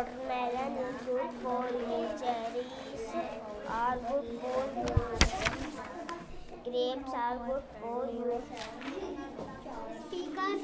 watermelon is good for you. Cherries are good for you. Grapes are good for you. Speak up,